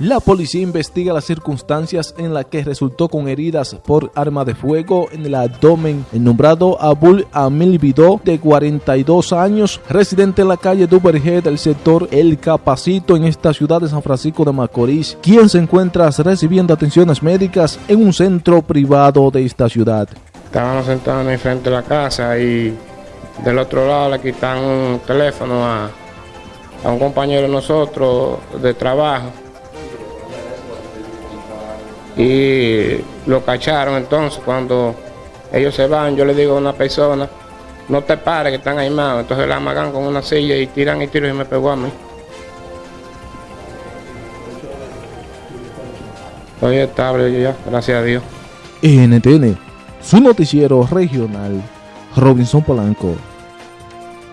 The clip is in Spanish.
La policía investiga las circunstancias en las que resultó con heridas por arma de fuego en el abdomen el nombrado Abul Amil Bidó, de 42 años, residente en la calle Duberge del sector El Capacito en esta ciudad de San Francisco de Macorís, quien se encuentra recibiendo atenciones médicas en un centro privado de esta ciudad. Estábamos sentados en frente de la casa y del otro lado le quitan un teléfono a, a un compañero de nosotros de trabajo y lo cacharon entonces cuando ellos se van, yo le digo a una persona, no te pares que están aimados, entonces la amagan con una silla y tiran y tiran y me pegó a mí. Estoy estable ya, gracias a Dios. NTN, su noticiero regional, Robinson Polanco.